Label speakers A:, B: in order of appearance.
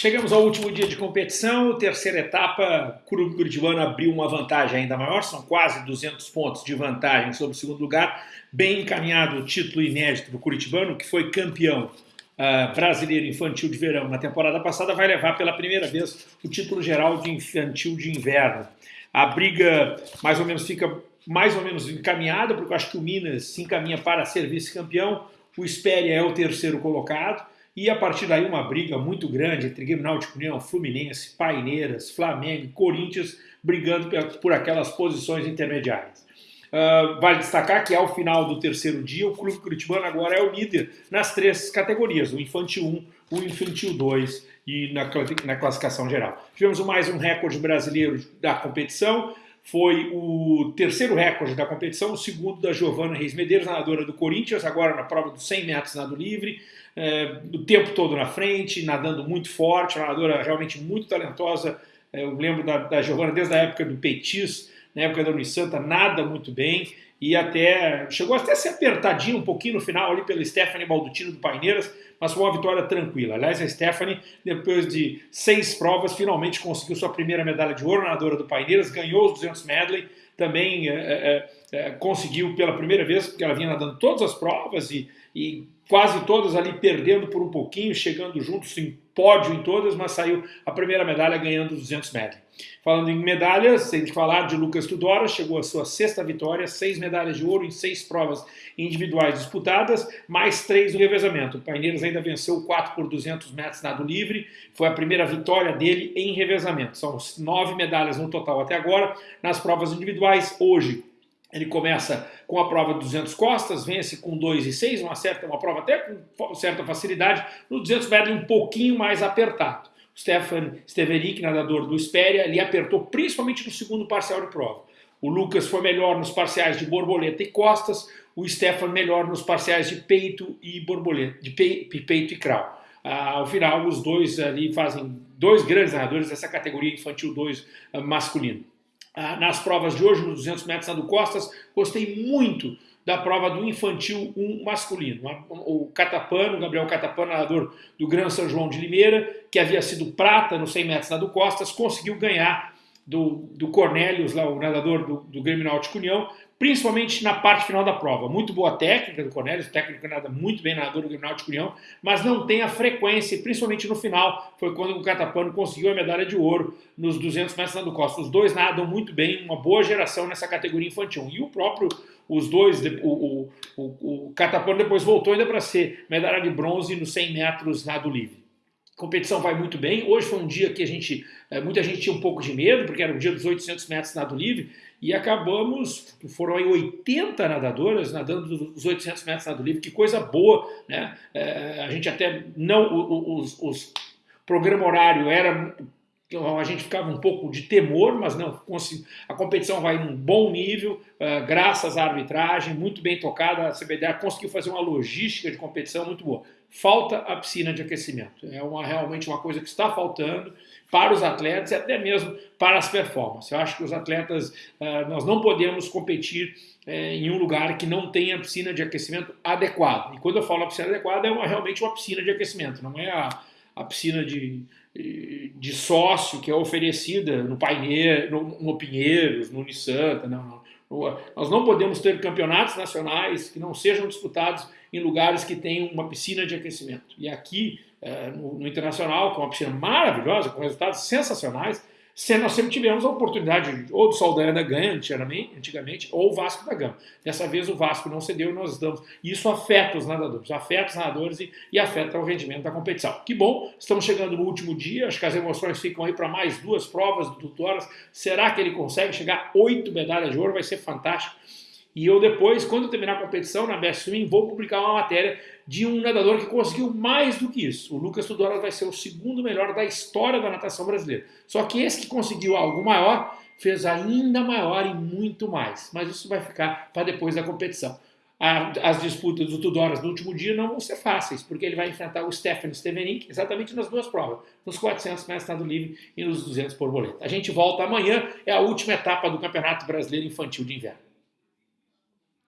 A: Chegamos ao último dia de competição, terceira etapa, Clube Curitibano abriu uma vantagem ainda maior, são quase 200 pontos de vantagem sobre o segundo lugar, bem encaminhado o título inédito do Curitibano, que foi campeão uh, brasileiro infantil de verão na temporada passada, vai levar pela primeira vez o título geral de infantil de inverno. A briga mais ou menos fica mais ou menos encaminhada, porque eu acho que o Minas se encaminha para ser vice-campeão, o Espéria é o terceiro colocado, e a partir daí uma briga muito grande entre Grêmio Náutico União, Fluminense, Paineiras, Flamengo, Corinthians, brigando por aquelas posições intermediárias. Uh, vale destacar que ao final do terceiro dia, o Clube Curitibano agora é o líder nas três categorias, o Infantil 1, o Infantil 2 e na, na classificação geral. Tivemos mais um recorde brasileiro da competição, foi o terceiro recorde da competição, o segundo da Giovana Reis Medeiros, nadadora do Corinthians, agora na prova dos 100 metros nado livre, é, o tempo todo na frente, nadando muito forte, uma nadadora realmente muito talentosa. É, eu lembro da, da Giovana desde a época do Petis, na época da Unisanta, nada muito bem e até chegou até a ser apertadinho um pouquinho no final ali pela Stephanie Baldutino do Paineiras, mas foi uma vitória tranquila. Aliás, a Stephanie, depois de seis provas, finalmente conseguiu sua primeira medalha de ouro, nadadora do Paineiras, ganhou os 200 medley, também é, é, é, conseguiu pela primeira vez, porque ela vinha nadando todas as provas e, e quase todas ali perdendo por um pouquinho, chegando juntos em pódio em todas, mas saiu a primeira medalha ganhando os 200 medley. Falando em medalhas, que falar de Lucas Tudora, chegou à sua sexta vitória, seis medalhas de ouro em seis provas individuais disputadas, mais três no revezamento. O Paineiras ainda venceu 4 por 200 metros nado livre, foi a primeira vitória dele em revezamento. São nove medalhas no total até agora. Nas provas individuais, hoje, ele começa com a prova de 200 costas, vence com 2 e 6, uma, certa, uma prova até com certa facilidade. No 200 metros um pouquinho mais apertado. O Stefan Steverick, nadador do Espéria, ele apertou principalmente no segundo parcial de prova. O Lucas foi melhor nos parciais de borboleta e costas, o Stefan melhor nos parciais de peito e borboleta, de peito e crawl. Ah, ao final, os dois ali fazem dois grandes nadadores dessa categoria infantil 2 ah, masculino. Ah, nas provas de hoje, nos 200 metros nado costas, gostei muito da prova do infantil 1 masculino. O Catapano, Gabriel Catapano, nadador do Gran São João de Limeira, que havia sido prata nos 100 metros nado costas, conseguiu ganhar do, do Cornelius, lá, o nadador do, do Grêmio Náutico União, principalmente na parte final da prova. Muito boa técnica do Cornelius, o técnico nada muito bem nadador do Grêmio Náutico União, mas não tem a frequência, principalmente no final, foi quando o Catapano conseguiu a medalha de ouro nos 200 metros nado costas. Os dois nadam muito bem, uma boa geração nessa categoria infantil. E o próprio os dois, o, o, o, o Catapano depois voltou ainda para ser medalha de bronze nos 100 metros nado livre. Competição vai muito bem. Hoje foi um dia que a gente, eh, muita gente tinha um pouco de medo, porque era o dia dos 800 metros nado livre, e acabamos, foram aí 80 nadadoras nadando os 800 metros nado livre, que coisa boa, né? É, a gente até não, os, os programa horário era a gente ficava um pouco de temor, mas não, a competição vai em um bom nível, uh, graças à arbitragem, muito bem tocada, a CBDA conseguiu fazer uma logística de competição muito boa. Falta a piscina de aquecimento, é uma, realmente uma coisa que está faltando para os atletas e até mesmo para as performances. Eu acho que os atletas, uh, nós não podemos competir uh, em um lugar que não tenha piscina de aquecimento adequado. E quando eu falo piscina adequada, é uma, realmente uma piscina de aquecimento, não é a, a piscina de de sócio que é oferecida no Paineiro, no, no Pinheiros, no Unisanta. Não, não. Nós não podemos ter campeonatos nacionais que não sejam disputados em lugares que tenham uma piscina de aquecimento. E aqui, é, no, no Internacional, com uma piscina maravilhosa, com resultados sensacionais, se nós sempre tivemos a oportunidade ou do Saldanha ganha antigamente, ou o Vasco da Gama. Dessa vez o Vasco não cedeu e nós estamos. Isso afeta os nadadores, afeta os nadadores e, e afeta o rendimento da competição. Que bom, estamos chegando no último dia, acho que as emoções ficam aí para mais duas provas do Tutoras. Será que ele consegue chegar a oito medalhas de ouro? Vai ser fantástico. E eu depois, quando terminar a competição na Best Swim, vou publicar uma matéria de um nadador que conseguiu mais do que isso. O Lucas Tudor vai ser o segundo melhor da história da natação brasileira. Só que esse que conseguiu algo maior, fez ainda maior e muito mais. Mas isso vai ficar para depois da competição. As disputas do Tudoras no último dia não vão ser fáceis, porque ele vai enfrentar o Stefan Stevenik exatamente nas duas provas, nos 400 metros nado livre e nos 200 por boleta. A gente volta amanhã, é a última etapa do Campeonato Brasileiro Infantil de Inverno.